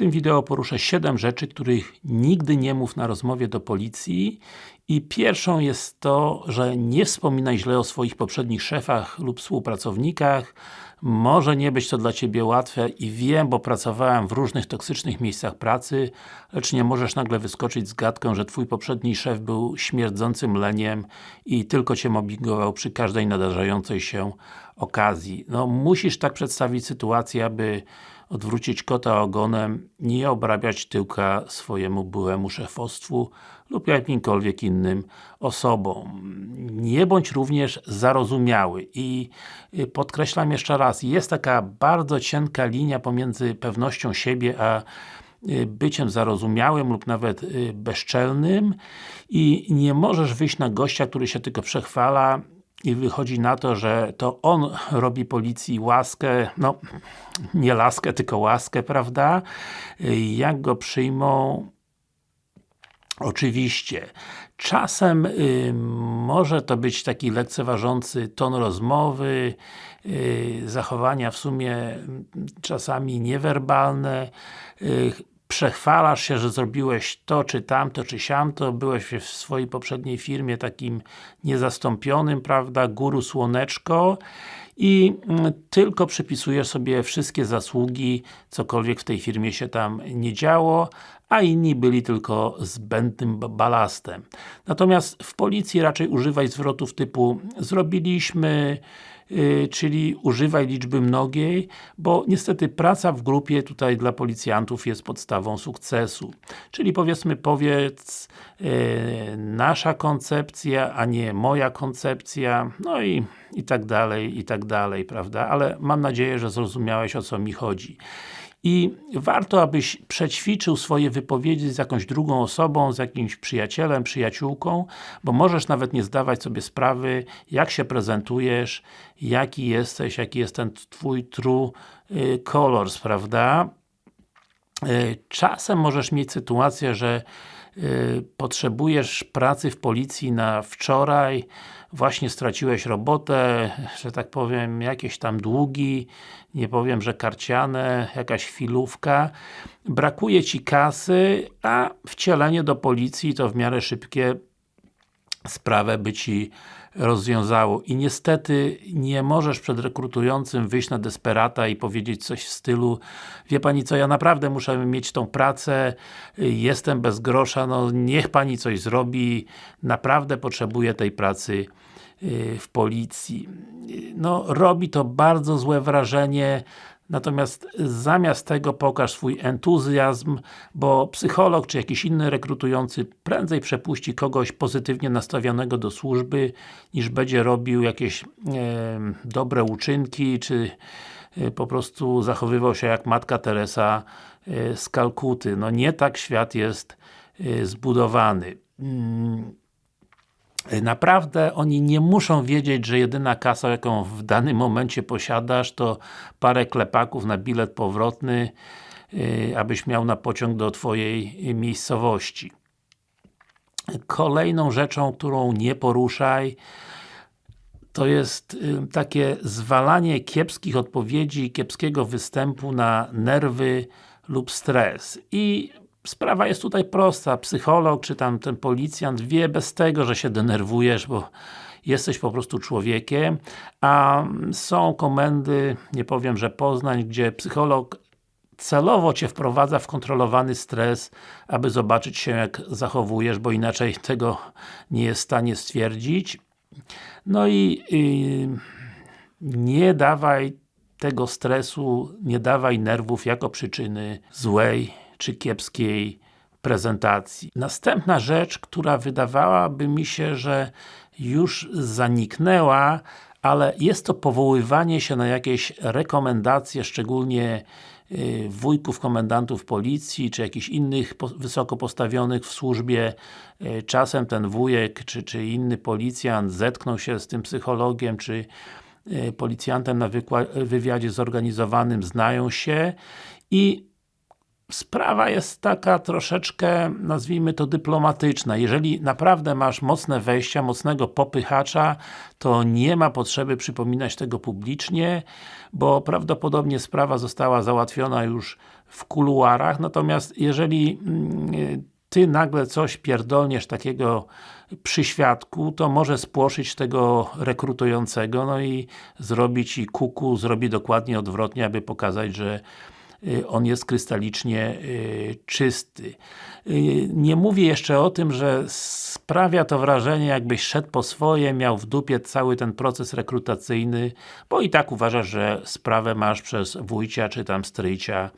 tym wideo poruszę 7 rzeczy, których nigdy nie mów na rozmowie do policji i pierwszą jest to, że nie wspominaj źle o swoich poprzednich szefach lub współpracownikach może nie być to dla Ciebie łatwe i wiem, bo pracowałem w różnych toksycznych miejscach pracy, lecz nie możesz nagle wyskoczyć z gadką, że Twój poprzedni szef był śmierdzącym leniem i tylko Cię mobbingował przy każdej nadarzającej się okazji. No, musisz tak przedstawić sytuację, aby odwrócić kota ogonem, nie obrabiać tyłka swojemu byłemu szefostwu lub jakimkolwiek innym osobom. Nie bądź również zarozumiały i y, podkreślam jeszcze raz, jest taka bardzo cienka linia pomiędzy pewnością siebie, a y, byciem zarozumiałym lub nawet y, bezczelnym i nie możesz wyjść na gościa, który się tylko przechwala i wychodzi na to, że to on robi policji łaskę, no nie laskę, tylko łaskę, prawda? Jak go przyjmą Oczywiście. Czasem y, może to być taki lekceważący ton rozmowy, y, zachowania w sumie czasami niewerbalne, y, przechwalasz się, że zrobiłeś to, czy tamto, czy siamto, byłeś w swojej poprzedniej firmie takim niezastąpionym, prawda, guru słoneczko. I mm, tylko przypisujesz sobie wszystkie zasługi, cokolwiek w tej firmie się tam nie działo, a inni byli tylko zbędnym balastem. Natomiast w policji raczej używaj zwrotów typu zrobiliśmy, yy, czyli używaj liczby mnogiej, bo niestety praca w grupie tutaj dla policjantów jest podstawą sukcesu. Czyli powiedzmy, powiedz yy, nasza koncepcja, a nie moja koncepcja, no i i tak dalej, i tak dalej, prawda? Ale mam nadzieję, że zrozumiałeś o co mi chodzi. I warto, abyś przećwiczył swoje wypowiedzi z jakąś drugą osobą, z jakimś przyjacielem, przyjaciółką, bo możesz nawet nie zdawać sobie sprawy, jak się prezentujesz, jaki jesteś, jaki jest ten Twój true y, colors, prawda? Y, czasem możesz mieć sytuację, że potrzebujesz pracy w policji na wczoraj, właśnie straciłeś robotę, że tak powiem, jakieś tam długi, nie powiem, że karciane, jakaś chwilówka, brakuje Ci kasy, a wcielenie do policji to w miarę szybkie sprawę by Ci rozwiązało. I niestety nie możesz przed rekrutującym wyjść na desperata i powiedzieć coś w stylu wie Pani co, ja naprawdę muszę mieć tą pracę, jestem bez grosza, no niech Pani coś zrobi, naprawdę potrzebuję tej pracy y, w policji. No, robi to bardzo złe wrażenie, Natomiast zamiast tego pokaż swój entuzjazm, bo psycholog czy jakiś inny rekrutujący prędzej przepuści kogoś pozytywnie nastawionego do służby, niż będzie robił jakieś e, dobre uczynki, czy e, po prostu zachowywał się jak Matka Teresa e, z Kalkuty. No nie tak świat jest e, zbudowany. Mm, Naprawdę oni nie muszą wiedzieć, że jedyna kasa, jaką w danym momencie posiadasz, to parę klepaków na bilet powrotny, yy, abyś miał na pociąg do Twojej miejscowości. Kolejną rzeczą, którą nie poruszaj, to jest yy, takie zwalanie kiepskich odpowiedzi, kiepskiego występu na nerwy lub stres. I sprawa jest tutaj prosta. Psycholog, czy tam ten policjant wie bez tego, że się denerwujesz, bo jesteś po prostu człowiekiem, a są komendy, nie powiem, że Poznań, gdzie psycholog celowo Cię wprowadza w kontrolowany stres, aby zobaczyć się jak zachowujesz, bo inaczej tego nie jest w stanie stwierdzić. No i, i nie dawaj tego stresu, nie dawaj nerwów jako przyczyny złej czy kiepskiej prezentacji. Następna rzecz, która wydawałaby mi się, że już zaniknęła, ale jest to powoływanie się na jakieś rekomendacje, szczególnie y, wujków, komendantów policji, czy jakichś innych wysoko postawionych w służbie. Y, czasem ten wujek, czy, czy inny policjant zetknął się z tym psychologiem, czy y, policjantem na wywiadzie zorganizowanym, znają się i sprawa jest taka troszeczkę, nazwijmy to dyplomatyczna. Jeżeli naprawdę masz mocne wejścia, mocnego popychacza, to nie ma potrzeby przypominać tego publicznie, bo prawdopodobnie sprawa została załatwiona już w kuluarach, natomiast jeżeli mm, Ty nagle coś pierdolniesz takiego przy świadku, to może spłoszyć tego rekrutującego, no i zrobić i kuku, zrobi dokładnie odwrotnie, aby pokazać, że on jest krystalicznie y, czysty. Y, nie mówię jeszcze o tym, że sprawia to wrażenie, jakbyś szedł po swoje, miał w dupie cały ten proces rekrutacyjny, bo i tak uważasz, że sprawę masz przez wujcia, czy tam stryjcia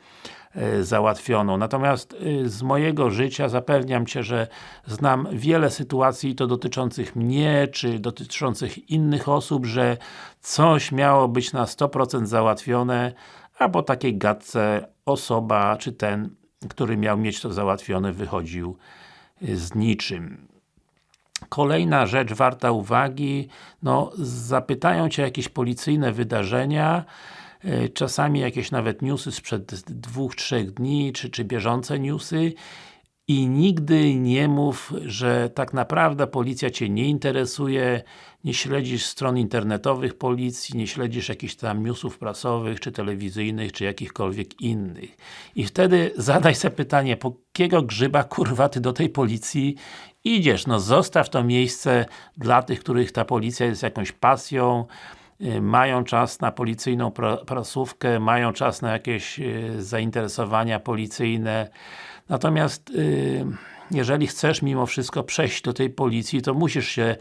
załatwioną. Natomiast z mojego życia zapewniam Cię, że znam wiele sytuacji to dotyczących mnie, czy dotyczących innych osób, że coś miało być na 100% załatwione, a po takiej gadce osoba, czy ten, który miał mieć to załatwione, wychodził y, z niczym. Kolejna rzecz warta uwagi, no zapytają Cię jakieś policyjne wydarzenia, y, czasami jakieś nawet newsy sprzed dwóch, trzech dni, czy, czy bieżące newsy i nigdy nie mów, że tak naprawdę policja Cię nie interesuje, nie śledzisz stron internetowych policji, nie śledzisz jakichś tam newsów prasowych, czy telewizyjnych, czy jakichkolwiek innych. I wtedy zadaj sobie pytanie, po jakiego grzyba kurwa Ty do tej policji idziesz? No zostaw to miejsce dla tych, których ta policja jest jakąś pasją, y, mają czas na policyjną prasówkę, mają czas na jakieś y, zainteresowania policyjne, Natomiast y, jeżeli chcesz mimo wszystko przejść do tej policji, to musisz się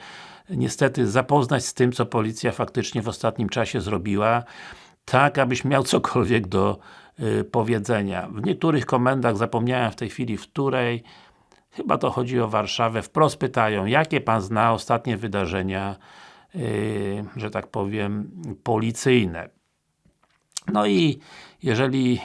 niestety zapoznać z tym, co policja faktycznie w ostatnim czasie zrobiła, tak abyś miał cokolwiek do y, powiedzenia. W niektórych komendach, zapomniałem w tej chwili w której, chyba to chodzi o Warszawę, wprost pytają, jakie Pan zna ostatnie wydarzenia, y, że tak powiem, policyjne. No i jeżeli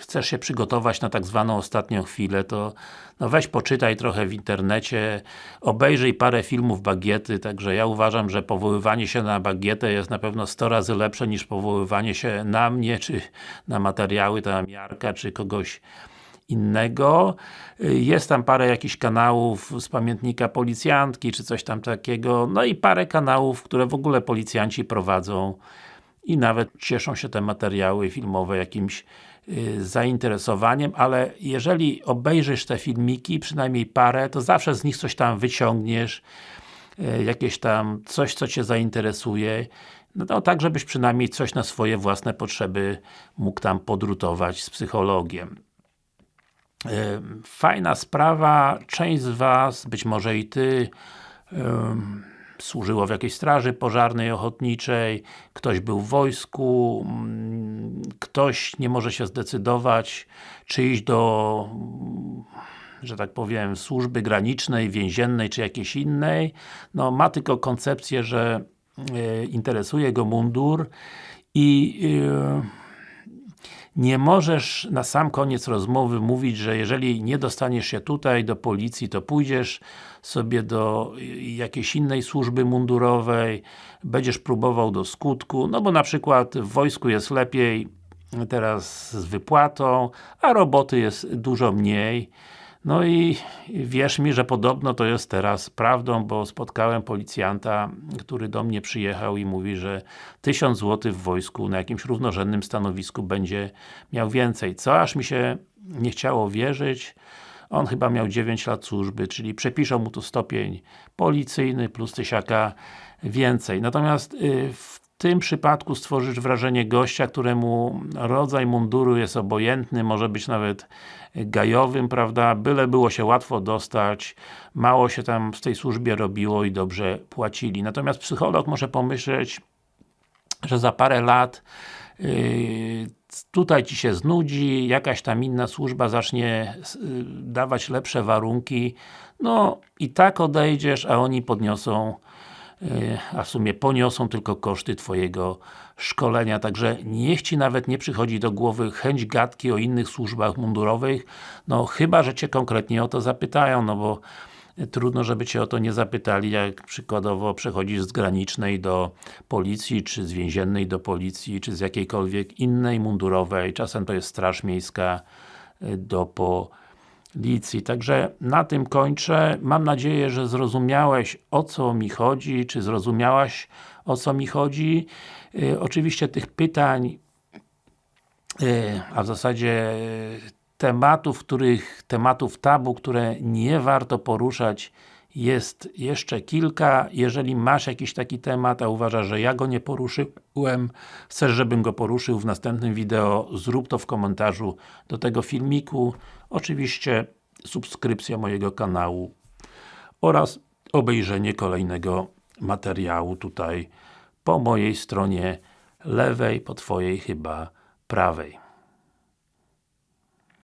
chcesz się przygotować na tak zwaną ostatnią chwilę, to no weź poczytaj trochę w internecie, obejrzyj parę filmów Bagiety, także ja uważam, że powoływanie się na Bagietę jest na pewno 100 razy lepsze niż powoływanie się na mnie, czy na materiały tam Jarka, czy kogoś innego. Jest tam parę jakichś kanałów z pamiętnika policjantki, czy coś tam takiego, no i parę kanałów, które w ogóle policjanci prowadzą i nawet cieszą się te materiały filmowe jakimś zainteresowaniem, ale jeżeli obejrzysz te filmiki, przynajmniej parę, to zawsze z nich coś tam wyciągniesz, y, jakieś tam coś, co Cię zainteresuje, no to tak, żebyś przynajmniej coś na swoje własne potrzeby mógł tam podrutować z psychologiem. Y, fajna sprawa, część z Was, być może i Ty, służyło w jakiejś straży pożarnej, ochotniczej, ktoś był w wojsku, mm, ktoś nie może się zdecydować, czy iść do że tak powiem, służby granicznej, więziennej, czy jakiejś innej, no ma tylko koncepcję, że y, interesuje go mundur i y, nie możesz na sam koniec rozmowy mówić, że jeżeli nie dostaniesz się tutaj do policji, to pójdziesz sobie do jakiejś innej służby mundurowej, będziesz próbował do skutku, no bo na przykład w wojsku jest lepiej teraz z wypłatą, a roboty jest dużo mniej. No i wierz mi, że podobno to jest teraz prawdą, bo spotkałem policjanta, który do mnie przyjechał i mówi, że 1000 zł w wojsku na jakimś równorzędnym stanowisku będzie miał więcej. Co aż mi się nie chciało wierzyć. On chyba miał 9 lat służby, czyli przepiszą mu tu stopień policyjny plus tysiaka więcej. Natomiast y, w tym przypadku stworzysz wrażenie gościa, któremu rodzaj munduru jest obojętny, może być nawet gajowym, prawda, byle było się łatwo dostać, mało się tam w tej służbie robiło i dobrze płacili. Natomiast psycholog może pomyśleć, że za parę lat yy, tutaj Ci się znudzi, jakaś tam inna służba zacznie yy, dawać lepsze warunki, no i tak odejdziesz, a oni podniosą a w sumie poniosą tylko koszty Twojego szkolenia, także niech Ci nawet nie przychodzi do głowy chęć gadki o innych służbach mundurowych, no chyba, że Cię konkretnie o to zapytają, no bo trudno, żeby Cię o to nie zapytali, jak przykładowo przechodzisz z granicznej do policji, czy z więziennej do policji, czy z jakiejkolwiek innej mundurowej, czasem to jest straż miejska, y, do policji. Także na tym kończę. Mam nadzieję, że zrozumiałeś o co mi chodzi, czy zrozumiałaś o co mi chodzi. Y, oczywiście tych pytań a w zasadzie tematów, których, tematów tabu, które nie warto poruszać jest jeszcze kilka. Jeżeli masz jakiś taki temat, a uważasz, że ja go nie poruszyłem, chcesz, żebym go poruszył w następnym wideo, zrób to w komentarzu do tego filmiku. Oczywiście subskrypcja mojego kanału oraz obejrzenie kolejnego materiału tutaj po mojej stronie lewej, po Twojej chyba prawej.